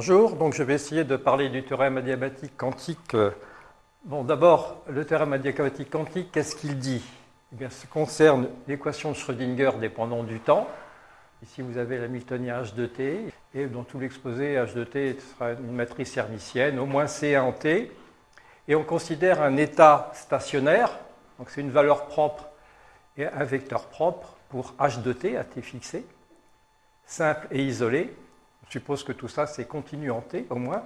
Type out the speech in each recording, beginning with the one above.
Bonjour, donc je vais essayer de parler du théorème adiabatique quantique. Bon, d'abord, le théorème adiabatique quantique, qu'est-ce qu'il dit? Eh bien, concerne l'équation de Schrödinger dépendant du temps. Ici, vous avez l'Hamiltonien H de t, et dans tout l'exposé, H de t sera une matrice hermitienne, au moins C1 en t. Et on considère un état stationnaire, donc c'est une valeur propre et un vecteur propre pour H de t à t fixé, simple et isolé. Je suppose que tout ça, c'est continu en T, au moins.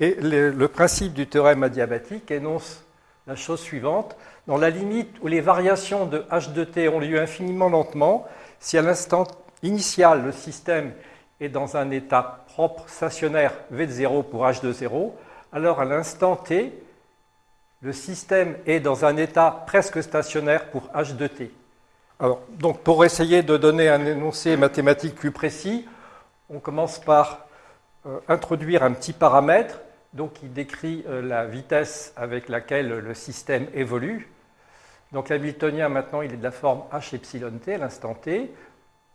Et le, principe du théorème adiabatique énonce la chose suivante. Dans la limite où les variations de h de t ont lieu infiniment lentement, si à l'instant initial, le système est dans un état propre stationnaire v de 0 pour h de 0, alors à l'instant t, le système est dans un état presque stationnaire pour h de t. Alors, donc pour essayer de donner un énoncé mathématique plus précis, on commence par euh, introduire un petit paramètre donc, qui décrit euh, la vitesse avec laquelle le système évolue. Donc l'hamiltonien, maintenant, il est de la forme h epsilon t à l'instant t.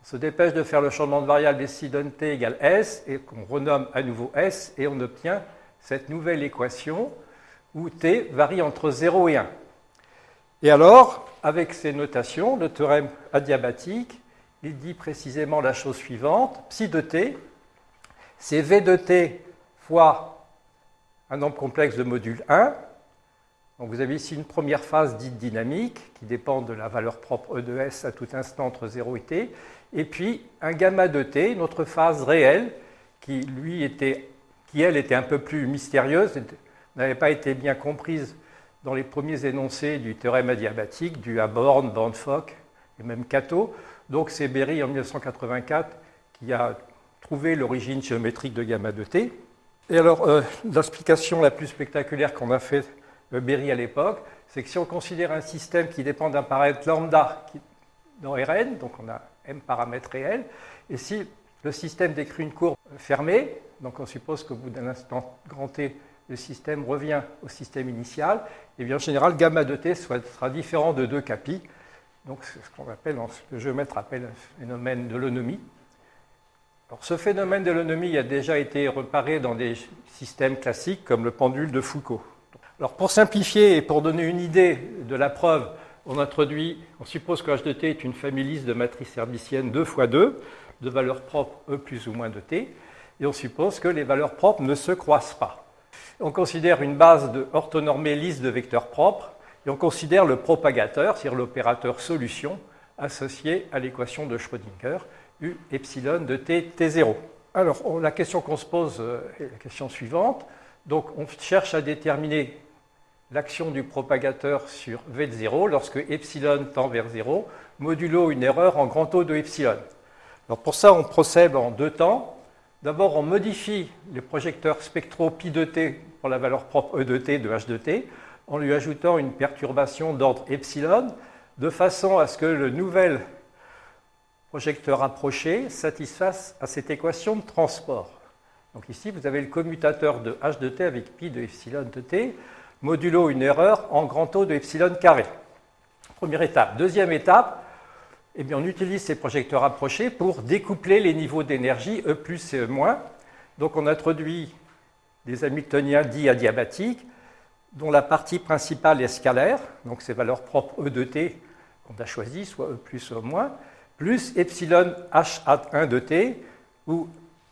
On se dépêche de faire le changement de variable epsilon t égale s, et qu'on renomme à nouveau s, et on obtient cette nouvelle équation où t varie entre 0 et 1. Et alors, avec ces notations, le théorème adiabatique il dit précisément la chose suivante. Psi de t, c'est V de t fois un nombre complexe de module 1. Donc vous avez ici une première phase dite dynamique qui dépend de la valeur propre E de S à tout instant entre 0 et t. Et puis un gamma de t, une autre phase réelle qui, lui, était, qui elle était un peu plus mystérieuse, n'avait pas été bien comprise dans les premiers énoncés du théorème adiabatique, du Aborn, Born-Fock et même Cato. Donc c'est Berry en 1984 qui a trouvé l'origine géométrique de gamma de t. Et alors, euh, l'explication la plus spectaculaire qu'on a fait de Berry à l'époque, c'est que si on considère un système qui dépend d'un paramètre lambda dans Rn, donc on a m paramètres réels, et si le système décrit une courbe fermée, donc on suppose qu'au bout d'un instant grand t, le système revient au système initial, et bien en général, gamma de t sera différent de 2 capi, donc, c'est ce qu'on appelle, le géomètre appelle un phénomène de l'onomie. Alors, ce phénomène de l'onomie a déjà été reparé dans des systèmes classiques comme le pendule de Foucault. Alors, pour simplifier et pour donner une idée de la preuve, on introduit, on suppose que H de t est une famille lisse de matrices hermitiennes 2 fois 2, de valeurs propres E plus ou moins de t, et on suppose que les valeurs propres ne se croisent pas. On considère une base de orthonormée lisse de vecteurs propres et on considère le propagateur, c'est-à-dire l'opérateur solution, associé à l'équation de Schrödinger, U epsilon de t, t0. Alors, la question qu'on se pose euh, est la question suivante. Donc, on cherche à déterminer l'action du propagateur sur v de 0 lorsque epsilon tend vers 0, modulo une erreur en grand O de epsilon. Alors, pour ça, on procède en deux temps. D'abord, on modifie les projecteurs spectraux pi de t pour la valeur propre E de t de H de t en lui ajoutant une perturbation d'ordre epsilon, de façon à ce que le nouvel projecteur approché satisfasse à cette équation de transport. Donc ici, vous avez le commutateur de h de t avec pi de epsilon de t, modulo une erreur en grand O de epsilon carré. Première étape. Deuxième étape, eh bien, on utilise ces projecteurs approchés pour découpler les niveaux d'énergie E plus et E moins. Donc on introduit des Hamiltoniens dits adiabatiques dont la partie principale est scalaire, donc ces valeurs propres E de t qu'on a choisies, soit E plus ou moins, plus epsilon h à 1 de t, où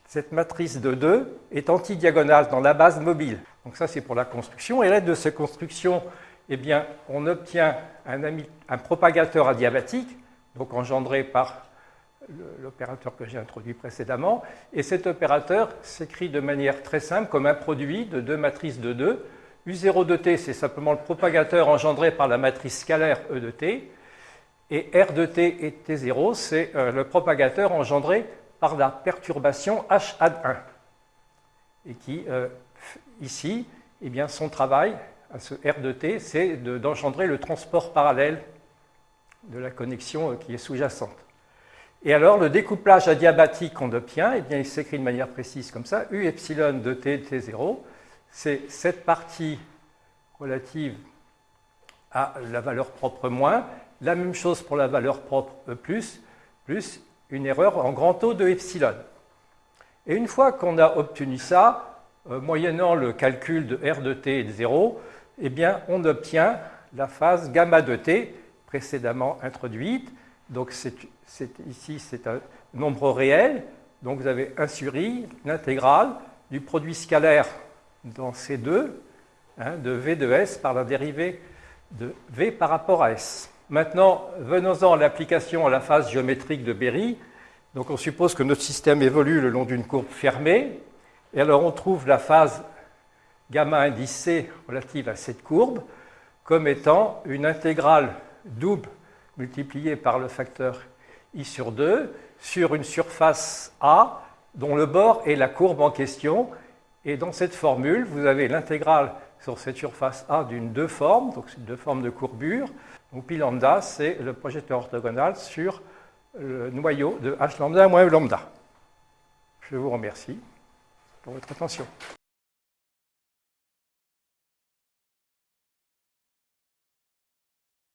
cette matrice de 2 est antidiagonale dans la base mobile. Donc ça, c'est pour la construction. Et à l'aide de cette construction, eh bien, on obtient un propagateur adiabatique, donc engendré par l'opérateur que j'ai introduit précédemment. Et cet opérateur s'écrit de manière très simple comme un produit de deux matrices de 2 U0 de t, c'est simplement le propagateur engendré par la matrice scalaire E de t. Et R de t et T0, c'est euh, le propagateur engendré par la perturbation H ad 1. Et qui, euh, ici, eh bien, son travail, à ce R de t, c'est d'engendrer le transport parallèle de la connexion euh, qui est sous-jacente. Et alors, le découplage adiabatique qu'on obtient, eh bien, il s'écrit de manière précise comme ça, U epsilon de t, T0, c'est cette partie relative à la valeur propre moins, la même chose pour la valeur propre E+, plus une erreur en grand O de epsilon. Et une fois qu'on a obtenu ça, euh, moyennant le calcul de R de t et de 0, eh bien, on obtient la phase gamma de t précédemment introduite. Donc ici, c'est un nombre réel. Donc vous avez 1 sur i, l'intégrale du produit scalaire dans C2 hein, de V de S par la dérivée de V par rapport à S. Maintenant, venons-en à l'application à la phase géométrique de Berry. Donc on suppose que notre système évolue le long d'une courbe fermée. Et alors on trouve la phase gamma indice C relative à cette courbe comme étant une intégrale double multipliée par le facteur i sur 2 sur une surface A dont le bord est la courbe en question. Et dans cette formule, vous avez l'intégrale sur cette surface A d'une deux formes, donc deux formes de courbure. Donc pi lambda, c'est le projecteur orthogonal sur le noyau de h lambda moins lambda. Je vous remercie pour votre attention.